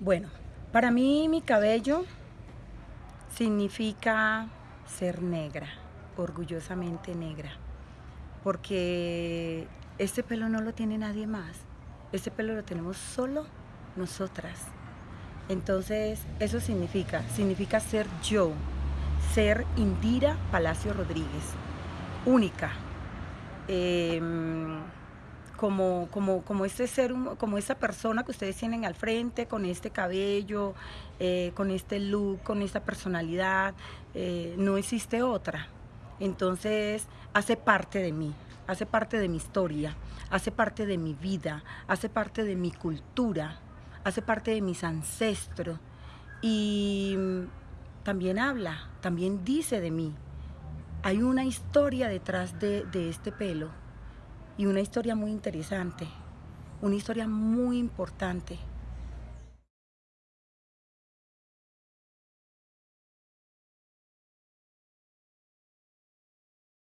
Bueno, para mí mi cabello significa ser negra, orgullosamente negra, porque este pelo no lo tiene nadie más, este pelo lo tenemos solo nosotras. Entonces, eso significa, significa ser yo, ser Indira Palacio Rodríguez, única. Em, como, como, como este ser, como esta persona que ustedes tienen al frente, con este cabello, eh, con este look, con esta personalidad, eh, no existe otra. Entonces hace parte de mí, hace parte de mi historia, hace parte de mi vida, hace parte de mi cultura, hace parte de mis ancestros y también habla, también dice de mí. Hay una historia detrás de, de este pelo y una historia muy interesante, una historia muy importante